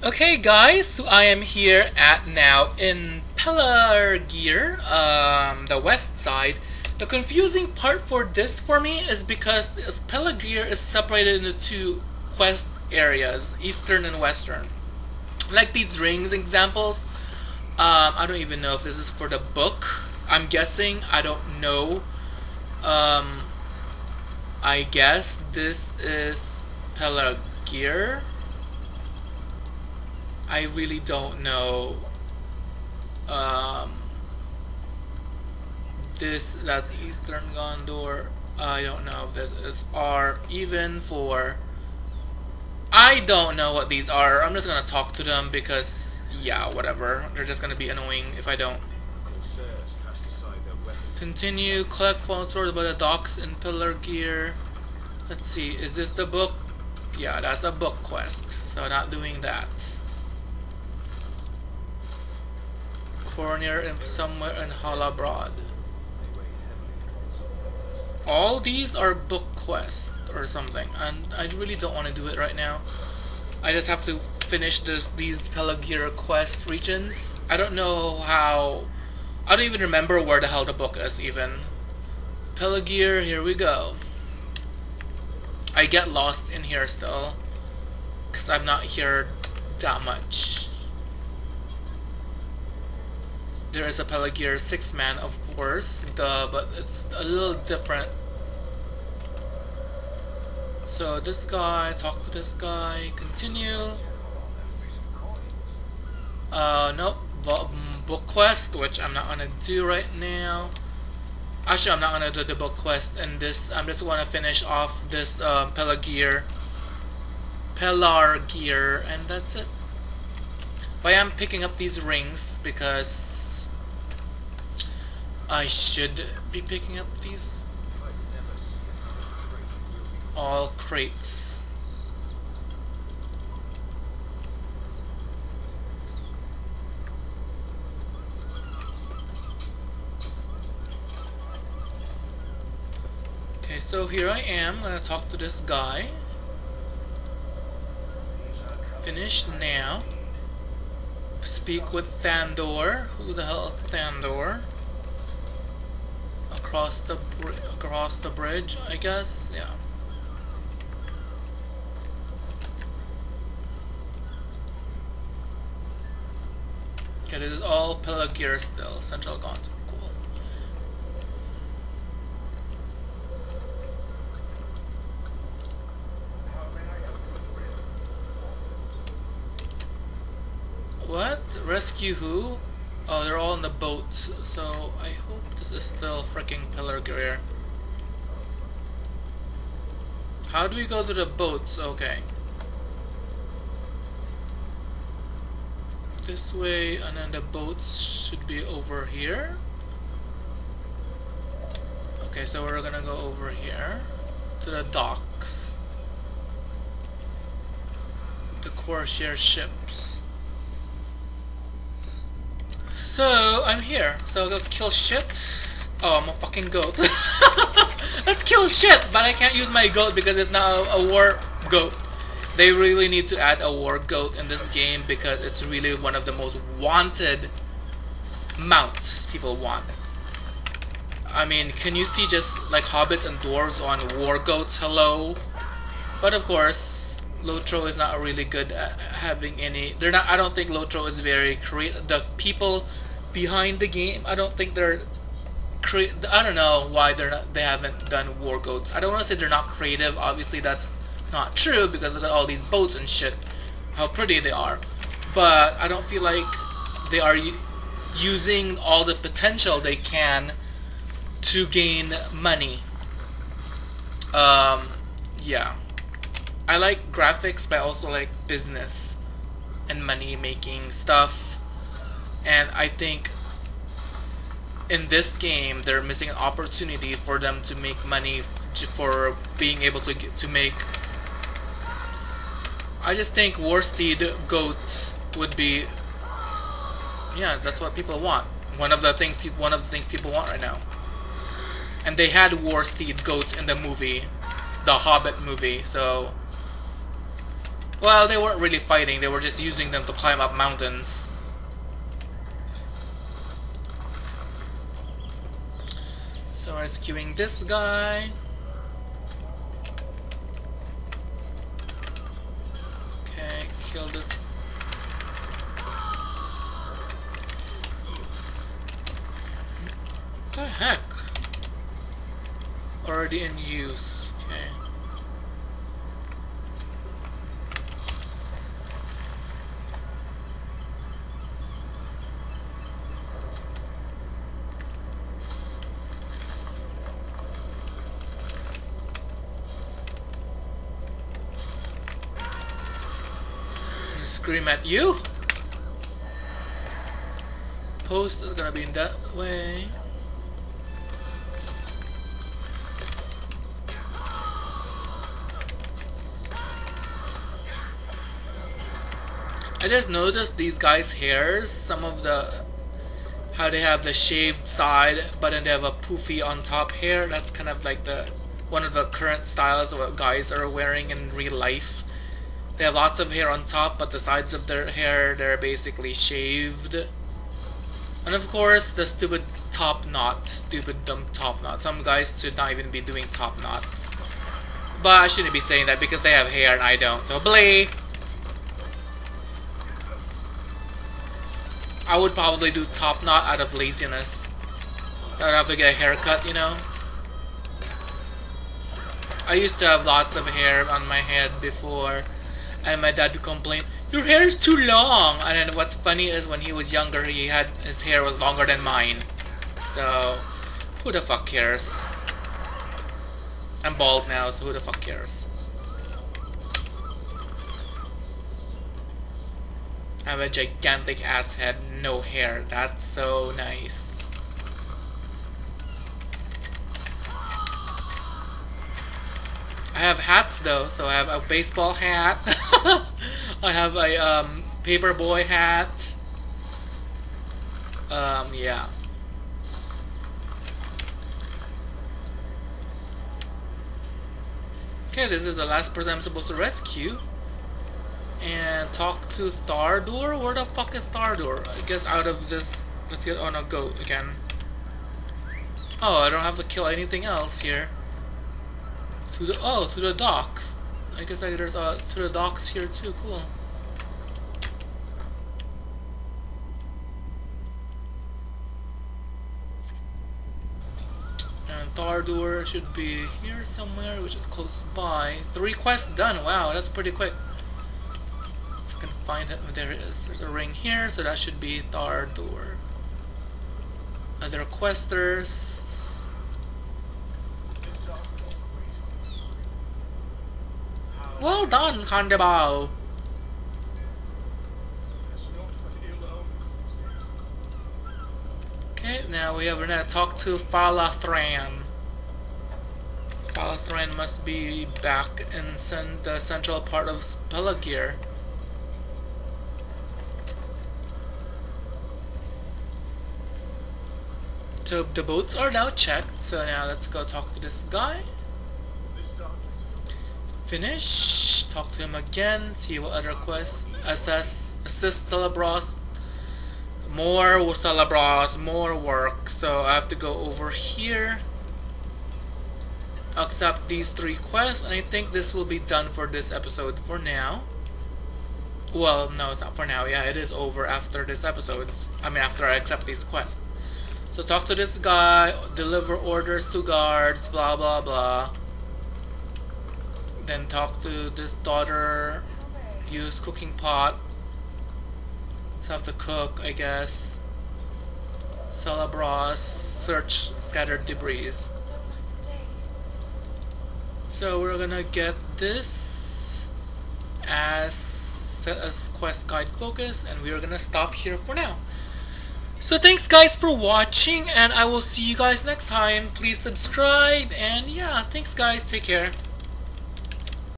Okay guys, so I am here at now in Pelargir, um, the west side. The confusing part for this for me is because Pelargir is separated into two quest areas, eastern and western. Like these rings examples, um, I don't even know if this is for the book. I'm guessing, I don't know. Um, I guess this is Pelargir. I really don't know. Um, this that's Eastern Gondor. I don't know if this is R even for. I don't know what these are. I'm just gonna talk to them because yeah, whatever. They're just gonna be annoying if I don't. Continue, collect fallen swords by the docks in gear Let's see, is this the book? Yeah, that's a book quest, so not doing that. Cornier and somewhere in Halabrad. All these are book quests or something, and I really don't want to do it right now. I just have to finish this, these Pelargir quest regions. I don't know how... I don't even remember where the hell the book is even. Pelargir, here we go. I get lost in here still. Because I'm not here that much. There is a Pelargir 6 man of course, the, but it's a little different. So this guy, talk to this guy, continue. Uh, nope, mm, book quest, which I'm not gonna do right now. Actually, I'm not gonna do the book quest and this. I'm just gonna finish off this uh, Pelargir, gear, and that's it. But I am picking up these rings because I should be picking up these all crates. Okay, so here I am. Gonna talk to this guy. Finished now. Speak with Thandor. Who the hell is Thandor? Across the across the bridge, I guess. Yeah. Okay, this is all Pelargir still. Central Gauntlet. Cool. What? Rescue who? Oh, they're all in the boats, so I hope this is still freaking Pelargir. How do we go to the boats? Okay. This way, and then the boats should be over here. Okay, so we're gonna go over here to the docks. The Corsair ships. So, I'm here. So let's kill shit. Oh, I'm a fucking goat. let's kill shit! But I can't use my goat because it's not a, a war goat. They really need to add a war goat in this game because it's really one of the most wanted mounts people want. I mean, can you see just like hobbits and dwarves on war goats? Hello? But of course, Lotro is not really good at having any. They're not. I don't think Lotro is very creative. The people behind the game. I don't think they're. I don't know why they're not. They haven't done war goats. I don't want to say they're not creative. Obviously, that's not true because of all these boats and shit. How pretty they are, but I don't feel like they are using all the potential they can to gain money. Um, yeah. I like graphics, but I also like business and money making stuff and I think in this game they're missing an opportunity for them to make money for being able to get, to make I just think Warsteed goats would be yeah that's what people want one of the things one of the things people want right now and they had Warsteed goats in the movie the Hobbit movie so Well, they weren't really fighting, they were just using them to climb up mountains. So rescuing this guy. Okay, kill this. What the heck? Already in use. Okay. Scream at you. Post is gonna be in that way. I just noticed these guys' hairs, some of the how they have the shaved side but then they have a poofy on top hair. That's kind of like the one of the current styles of what guys are wearing in real life. They have lots of hair on top, but the sides of their hair they're basically shaved. And of course the stupid top knot, stupid dumb top knot. Some guys should not even be doing top knot. But I shouldn't be saying that because they have hair and I don't. So blee! I would probably do top knot out of laziness. I'd have to get a haircut, you know? I used to have lots of hair on my head before, and my dad would complain, Your hair is too long! And then what's funny is when he was younger, he had his hair was longer than mine. So, who the fuck cares? I'm bald now, so who the fuck cares? I have a gigantic ass head, no hair. That's so nice. I have hats though, so I have a baseball hat. I have a um, paperboy hat. Um, yeah. Okay, this is the last person I'm supposed to rescue and talk to Thardur? Where the fuck is Thardur? I guess out of this... Let's get... Oh no, go again. Oh, I don't have to kill anything else here. To the... Oh, to the docks. I guess I, there's uh, to the docks here too. Cool. And Thardur should be here somewhere, which is close by. Three quests done. Wow, that's pretty quick If I can find it. There it is. There's a ring here, so that should be Thardur. Other questers. Well done, Kandabao. Okay, now we have to talk to Falathran. Falathran must be back in the central part of Pelargir. So the boats are now checked, so now let's go talk to this guy. Finish, talk to him again, see what other quests, assess, assist Celebros, more Celebros, more work, so I have to go over here, accept these three quests, and I think this will be done for this episode for now. Well, no, it's not for now, yeah, it is over after this episode, I mean after I accept these quests. So talk to this guy, deliver orders to guards, blah blah blah. Then talk to this daughter, use cooking pot. Have to cook, I guess. Celebros, search scattered debris. So we're gonna get this as, as quest guide focus and we're gonna stop here for now. So thanks guys for watching and I will see you guys next time. Please subscribe and yeah, thanks guys. Take care.